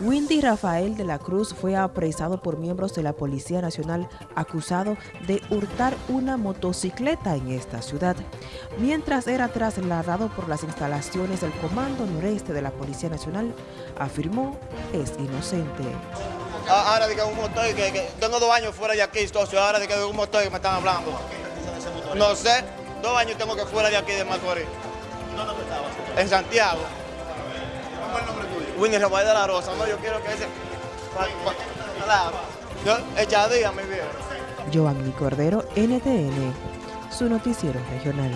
Windy Rafael de la Cruz fue apresado por miembros de la Policía Nacional acusado de hurtar una motocicleta en esta ciudad, mientras era trasladado por las instalaciones del Comando Noreste de la Policía Nacional, afirmó es inocente. Ah, ahora de que un motor, que, que tengo dos años fuera de aquí, entonces ahora de que un motor que me están hablando. No sé, dos años tengo que fuera de aquí de Macorís. ¿Dónde estabas? En Santiago. Winnie Rafael de la Rosa, no, yo quiero que ese... pa- pa- claro. Yo, echadía, mi viejo. Giovanni Cordero, NTN, su noticiero regional.